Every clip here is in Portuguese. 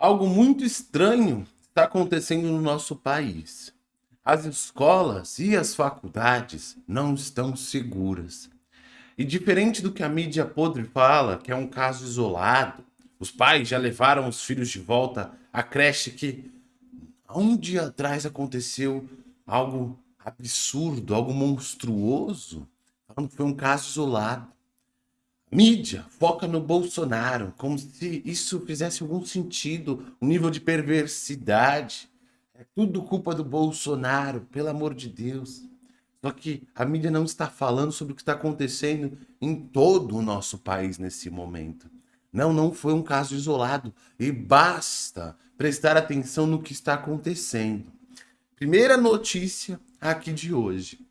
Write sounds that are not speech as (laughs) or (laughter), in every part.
Algo muito estranho está acontecendo no nosso país. As escolas e as faculdades não estão seguras. E diferente do que a mídia podre fala, que é um caso isolado, os pais já levaram os filhos de volta à creche que um dia atrás aconteceu algo absurdo, algo monstruoso, falando que foi um caso isolado. Mídia foca no Bolsonaro, como se isso fizesse algum sentido, um nível de perversidade. É tudo culpa do Bolsonaro, pelo amor de Deus. Só que a mídia não está falando sobre o que está acontecendo em todo o nosso país nesse momento. Não, não foi um caso isolado. E basta prestar atenção no que está acontecendo. Primeira notícia aqui de hoje.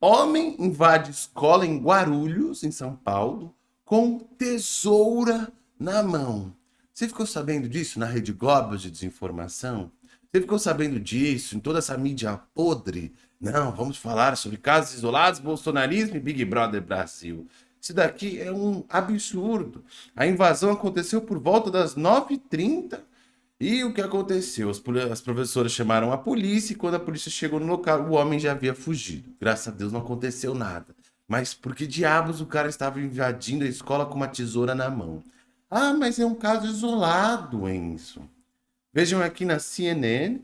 Homem invade escola em Guarulhos, em São Paulo, com tesoura na mão. Você ficou sabendo disso na Rede Globo de desinformação? Você ficou sabendo disso em toda essa mídia podre? Não, vamos falar sobre casos isolados, bolsonarismo e Big Brother Brasil. Isso daqui é um absurdo. A invasão aconteceu por volta das 9h30 e o que aconteceu? As, as professoras chamaram a polícia e quando a polícia chegou no local, o homem já havia fugido. Graças a Deus não aconteceu nada. Mas por que diabos o cara estava invadindo a escola com uma tesoura na mão? Ah, mas é um caso isolado, Enzo. Vejam aqui na CNN.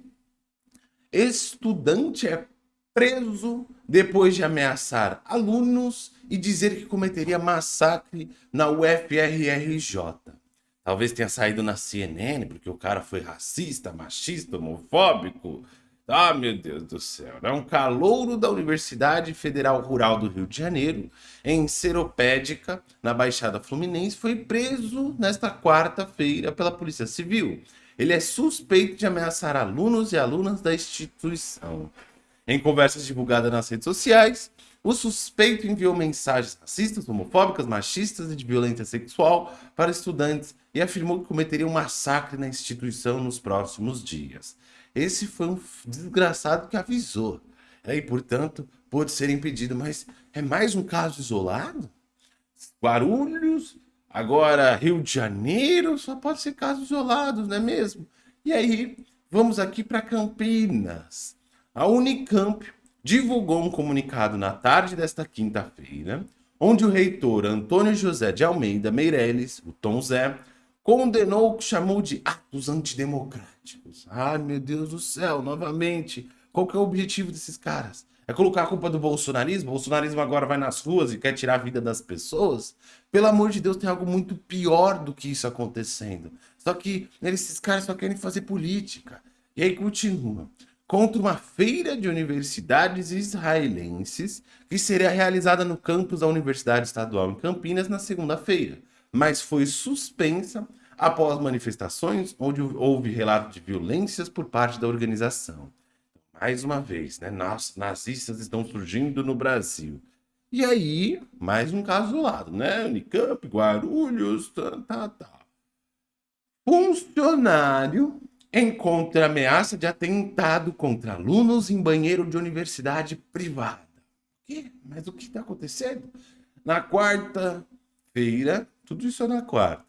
Estudante é preso depois de ameaçar alunos e dizer que cometeria massacre na UFRRJ. Talvez tenha saído na CNN porque o cara foi racista, machista, homofóbico, ah, meu Deus do céu. É um calouro da Universidade Federal Rural do Rio de Janeiro, em Seropédica, na Baixada Fluminense, foi preso nesta quarta-feira pela Polícia Civil. Ele é suspeito de ameaçar alunos e alunas da instituição. Em conversas divulgadas nas redes sociais, o suspeito enviou mensagens racistas, homofóbicas, machistas e de violência sexual para estudantes e afirmou que cometeria um massacre na instituição nos próximos dias. Esse foi um desgraçado que avisou. E, portanto, pode ser impedido. Mas é mais um caso isolado? Guarulhos, agora Rio de Janeiro, só pode ser casos isolados, não é mesmo? E aí, vamos aqui para Campinas. A Unicamp divulgou um comunicado na tarde desta quinta-feira, onde o reitor Antônio José de Almeida Meirelles, o Tom Zé, condenou o que chamou de atos antidemocráticos. Ai, meu Deus do céu, novamente. Qual que é o objetivo desses caras? É colocar a culpa do bolsonarismo? O bolsonarismo agora vai nas ruas e quer tirar a vida das pessoas? Pelo amor de Deus, tem algo muito pior do que isso acontecendo. Só que esses caras só querem fazer política. E aí continua. Contra uma feira de universidades israelenses que seria realizada no campus da Universidade Estadual em Campinas na segunda-feira mas foi suspensa após manifestações onde houve relato de violências por parte da organização. Mais uma vez, né? Nazistas estão surgindo no Brasil. E aí, mais um caso do lado, né? Unicamp, Guarulhos, tá, tá, tá. Funcionário encontra ameaça de atentado contra alunos em banheiro de universidade privada. O quê? Mas o que está acontecendo? Na quarta-feira, tudo isso é na quarta.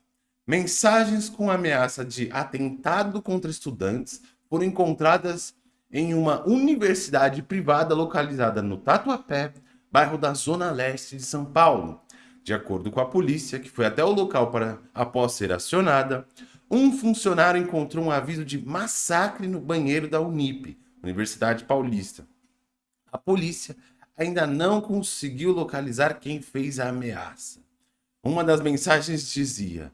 Mensagens com ameaça de atentado contra estudantes foram encontradas em uma universidade privada localizada no Tatuapé, bairro da Zona Leste de São Paulo. De acordo com a polícia, que foi até o local para após ser acionada, um funcionário encontrou um aviso de massacre no banheiro da Unip, Universidade Paulista. A polícia ainda não conseguiu localizar quem fez a ameaça. Uma das mensagens dizia: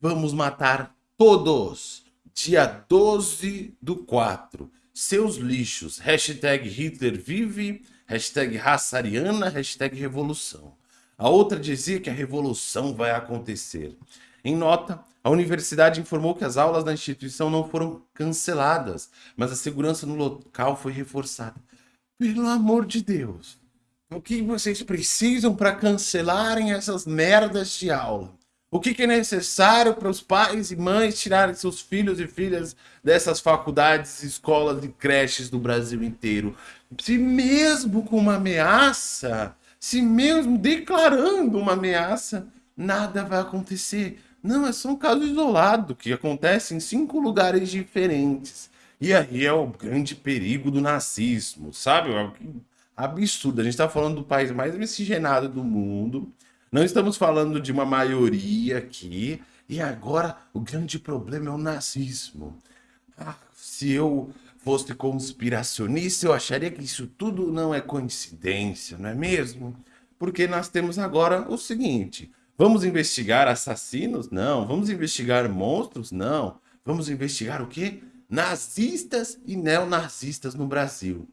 Vamos matar todos. Dia 12 do 4. Seus lixos. Hashtag Hitler vive. Hashtag raça ariana. Hashtag revolução. A outra dizia que a revolução vai acontecer. Em nota, a universidade informou que as aulas da instituição não foram canceladas, mas a segurança no local foi reforçada. Pelo amor de Deus, o que vocês precisam para cancelarem essas merdas de aula? O que, que é necessário para os pais e mães tirarem seus filhos e filhas dessas faculdades, escolas e creches do Brasil inteiro? Se mesmo com uma ameaça, se mesmo declarando uma ameaça, nada vai acontecer. Não, é só um caso isolado que acontece em cinco lugares diferentes. E aí é o grande perigo do nazismo, sabe? Absurdo. A gente está falando do país mais miscigenado do mundo. Não estamos falando de uma maioria aqui. E agora o grande problema é o nazismo. Ah, se eu fosse conspiracionista, eu acharia que isso tudo não é coincidência, não é mesmo? Porque nós temos agora o seguinte: vamos investigar assassinos? Não. Vamos investigar monstros? Não. Vamos investigar o quê? Nazistas e neonazistas no Brasil.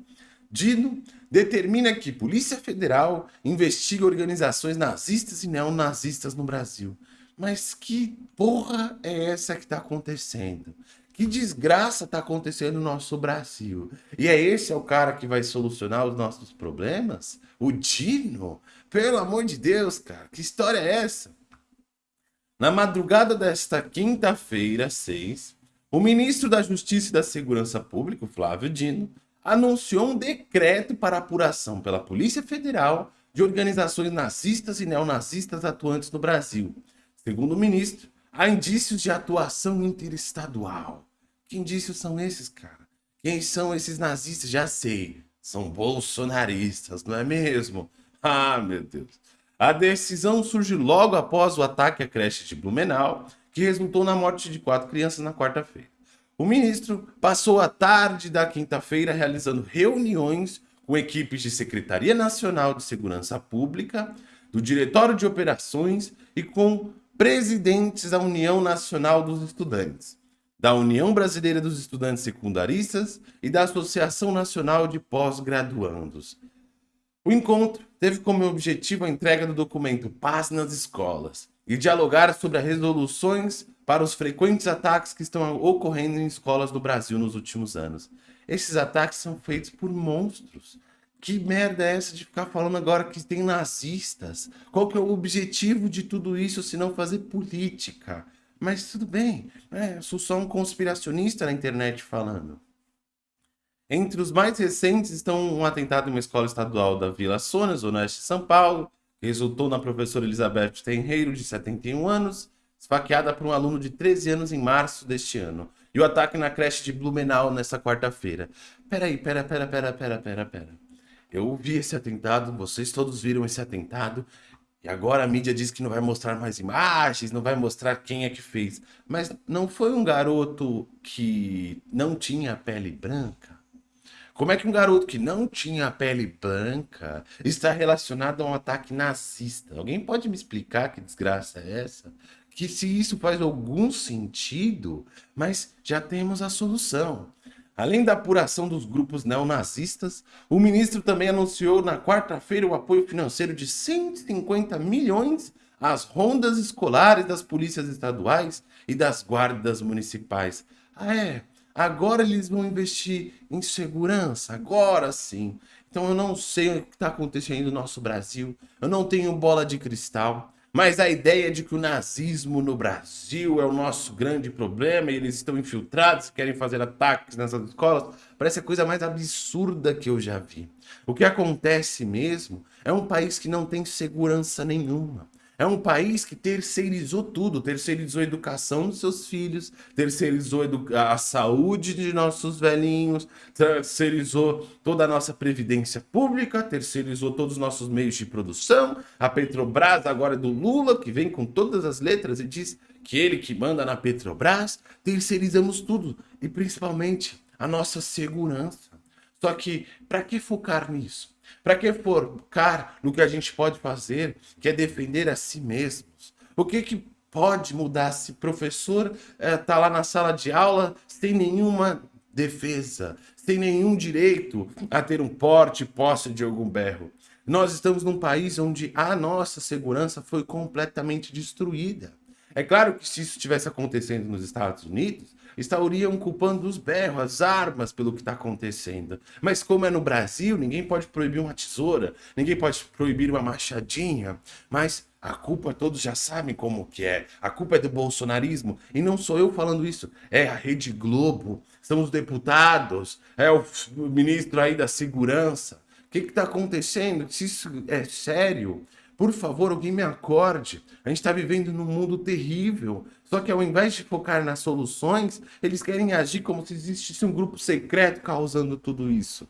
Dino determina que Polícia Federal investiga organizações nazistas e neonazistas no Brasil. Mas que porra é essa que está acontecendo? Que desgraça está acontecendo no nosso Brasil? E é esse é o cara que vai solucionar os nossos problemas? O Dino? Pelo amor de Deus, cara, que história é essa? Na madrugada desta quinta-feira, 6, o ministro da Justiça e da Segurança Pública, Flávio Dino, anunciou um decreto para apuração pela Polícia Federal de organizações nazistas e neonazistas atuantes no Brasil. Segundo o ministro, há indícios de atuação interestadual. Que indícios são esses, cara? Quem são esses nazistas? Já sei. São bolsonaristas, não é mesmo? (laughs) Ah, meu Deus. A decisão surge logo após o ataque à creche de Blumenau, que resultou na morte de quatro crianças na quarta-feira. O ministro passou a tarde da quinta-feira realizando reuniões com equipes de Secretaria Nacional de Segurança Pública, do Diretório de Operações e com presidentes da União Nacional dos Estudantes, da União Brasileira dos Estudantes Secundaristas e da Associação Nacional de Pós-Graduandos. O encontro teve como objetivo a entrega do documento Paz nas Escolas e dialogar sobre as resoluções para os frequentes ataques que estão ocorrendo em escolas do Brasil nos últimos anos. Esses ataques são feitos por monstros. Que merda é essa de ficar falando agora que tem nazistas? Qual que é o objetivo de tudo isso se não fazer política? Mas tudo bem, né? sou só um conspiracionista na internet falando. Entre os mais recentes estão um atentado em uma escola estadual da Vila Sônia, Zona Oeste de São Paulo, que resultou na professora Elizabeth Tenreiro, de 71 anos, esfaqueada por um aluno de 13 anos em março deste ano. E o ataque na creche de Blumenau nesta quarta-feira. Peraí, pera, pera, pera, pera, pera, pera. Eu vi esse atentado, vocês todos viram esse atentado, e agora a mídia diz que não vai mostrar mais imagens, não vai mostrar quem é que fez. Mas não foi um garoto que não tinha pele branca? Como é que um garoto que não tinha pele branca está relacionado a um ataque nazista? Alguém pode me explicar que desgraça é essa? Que se isso faz algum sentido, mas já temos a solução. Além da apuração dos grupos neonazistas, o ministro também anunciou na quarta-feira o apoio financeiro de 150 milhões às rondas escolares das polícias estaduais e das guardas municipais. Ah, é? Agora eles vão investir em segurança? Agora sim. Então eu não sei o que está acontecendo no nosso Brasil, eu não tenho bola de cristal, mas a ideia de que o nazismo no Brasil é o nosso grande problema e eles estão infiltrados, querem fazer ataques nessas escolas, parece a coisa mais absurda que eu já vi. O que acontece mesmo é um país que não tem segurança nenhuma. É um país que terceirizou tudo, terceirizou a educação dos seus filhos, terceirizou a saúde de nossos velhinhos, terceirizou toda a nossa previdência pública, terceirizou todos os nossos meios de produção. A Petrobras agora é do Lula, que vem com todas as letras e diz que ele que manda na Petrobras. Terceirizamos tudo e principalmente a nossa segurança. Só que para que focar nisso? Para que focar no que a gente pode fazer, que é defender a si mesmos? O que, que pode mudar se professor está eh, lá na sala de aula sem nenhuma defesa, sem nenhum direito a ter um porte, posse de algum berro? Nós estamos num país onde a nossa segurança foi completamente destruída. É claro que se isso estivesse acontecendo nos Estados Unidos, estariam culpando os berros, as armas pelo que está acontecendo. Mas como é no Brasil, ninguém pode proibir uma tesoura, ninguém pode proibir uma machadinha, mas a culpa todos já sabem como que é. A culpa é do bolsonarismo. E não sou eu falando isso. É a Rede Globo, são os deputados, é o ministro aí da segurança. O que está acontecendo? Se isso é sério, Por favor, alguém me acorde. A gente está vivendo num mundo terrível. Só que ao invés de focar nas soluções, eles querem agir como se existisse um grupo secreto causando tudo isso.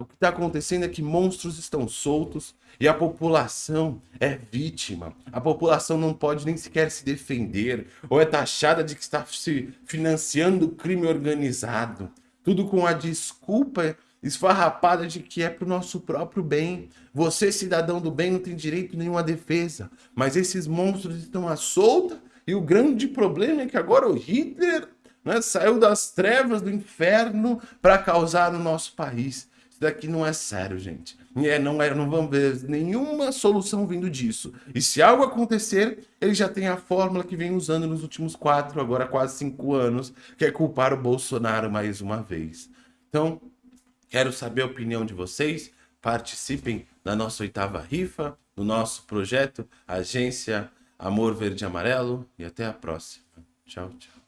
O que está acontecendo é que monstros estão soltos e a população é vítima. A população não pode nem sequer se defender ou é taxada de que está se financiando crime organizado. Tudo com a desculpa esfarrapada de que é para o nosso próprio bem. Você, cidadão do bem, não tem direito nenhum à defesa. Mas esses monstros estão à solta e o grande problema é que agora o Hitler né, saiu das trevas do inferno para causar no nosso país. Isso daqui não é sério, gente. É, não, é, não vamos ver nenhuma solução vindo disso. E se algo acontecer, ele já tem a fórmula que vem usando nos últimos quatro, agora quase cinco anos, que é culpar o Bolsonaro mais uma vez. Então, Quero saber a opinião de vocês. Participem da nossa oitava rifa, do nosso projeto Agência Amor Verde e Amarelo. E até a próxima. Tchau, tchau.